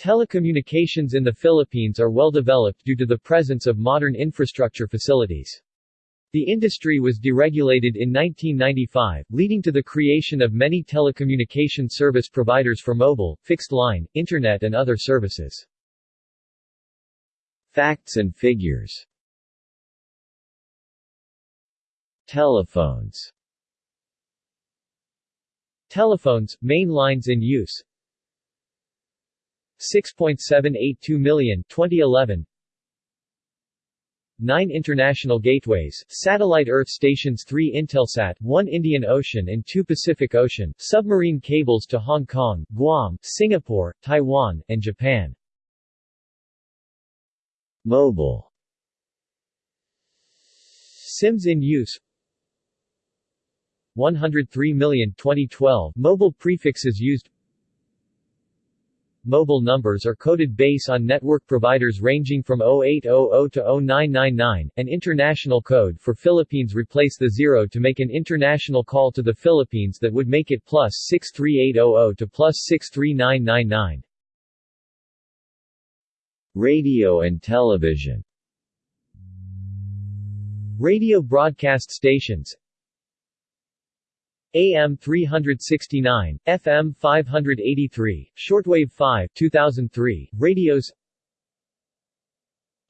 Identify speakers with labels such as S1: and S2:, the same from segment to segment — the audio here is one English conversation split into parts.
S1: Telecommunications in the Philippines are well developed due to the presence of modern infrastructure facilities. The industry was deregulated in 1995, leading to the creation of many telecommunication service providers for mobile, fixed line, internet and other services.
S2: Facts and figures Telephones
S1: Telephones, main lines in use 6.782 million 2011 9 international gateways, satellite Earth stations 3 Intelsat, 1 Indian Ocean and 2 Pacific Ocean, submarine cables to Hong Kong, Guam, Singapore, Taiwan, and Japan.
S2: Mobile.
S1: SIMs in use. 103 million 2012 Mobile prefixes used Mobile numbers are coded base on network providers ranging from 0800 to 0999. An international code for Philippines replace the 0 to make an international call to the Philippines that would make it plus 63800 to plus 63999.
S2: Radio and television
S1: Radio broadcast stations AM 369, FM 583, shortwave 5 2003, radios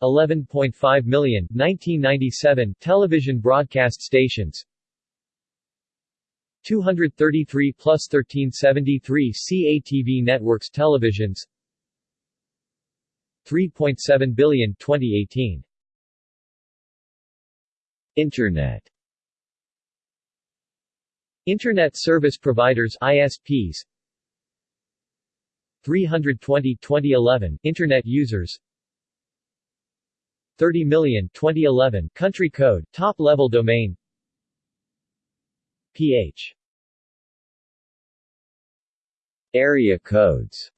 S1: 11.5 million 1997 television broadcast stations 233 plus 1373 CATV networks televisions 3.7 billion 2018
S2: Internet
S1: Internet Service Providers ISPs 320 2011 Internet users. 30 million 2011 Country code top level domain. PH
S2: Area codes.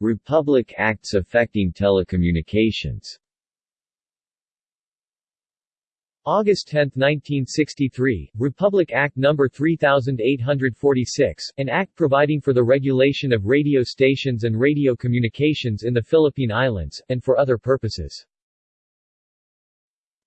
S2: Republic Acts affecting telecommunications
S1: August 10, 1963, Republic Act No. 3846, an act providing for the regulation of radio stations and radio communications in the Philippine Islands, and for other purposes.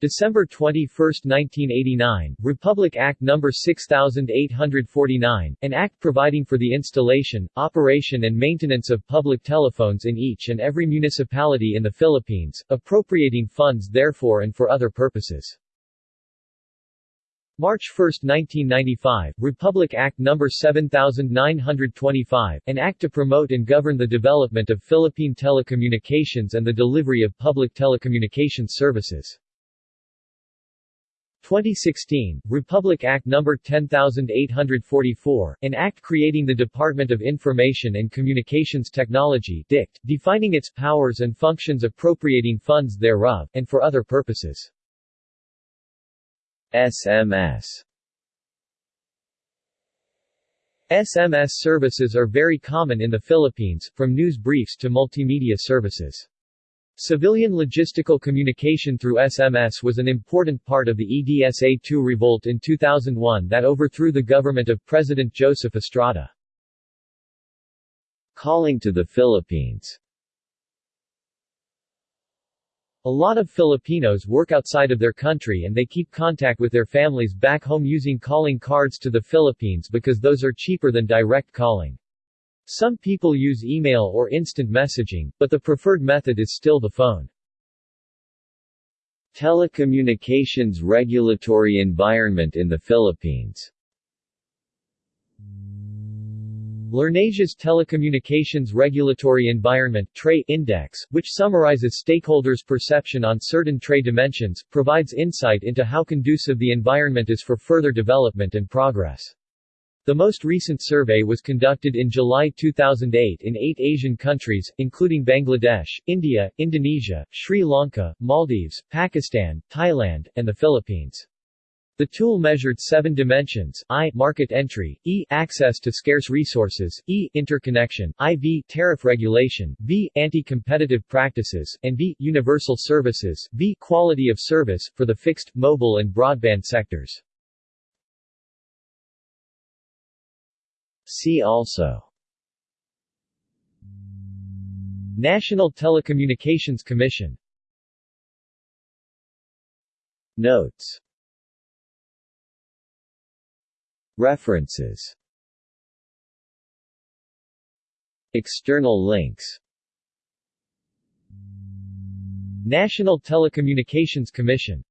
S1: December 21, 1989, Republic Act No. 6849, an act providing for the installation, operation and maintenance of public telephones in each and every municipality in the Philippines, appropriating funds therefore and for other purposes. March 1, 1995, Republic Act No. 7925, an act to promote and govern the development of Philippine telecommunications and the delivery of public telecommunications services. 2016, Republic Act No. 10844, an act creating the Department of Information and Communications Technology DICT, defining its powers and functions appropriating funds thereof, and for other purposes.
S2: SMS
S1: SMS services are very common in the Philippines, from news briefs to multimedia services. Civilian logistical communication through SMS was an important part of the EDSA-2 revolt in 2001 that overthrew the government of President Joseph Estrada.
S2: Calling to the Philippines
S1: a lot of Filipinos work outside of their country and they keep contact with their families back home using calling cards to the Philippines because those are cheaper than direct calling. Some people use email or instant messaging, but the preferred method is still the phone.
S2: Telecommunications regulatory environment in the Philippines
S1: LIRNEasia's Telecommunications Regulatory Environment Index, which summarizes stakeholders' perception on certain TRE dimensions, provides insight into how conducive the environment is for further development and progress. The most recent survey was conducted in July 2008 in eight Asian countries, including Bangladesh, India, Indonesia, Sri Lanka, Maldives, Pakistan, Thailand, and the Philippines. The tool measured seven dimensions, I market entry, E access to scarce resources, E interconnection, IV tariff regulation, V anti-competitive practices, and V universal services, V quality of service, for the fixed, mobile and broadband sectors.
S2: See also
S1: National Telecommunications Commission
S2: Notes References. External links.
S1: National Telecommunications Commission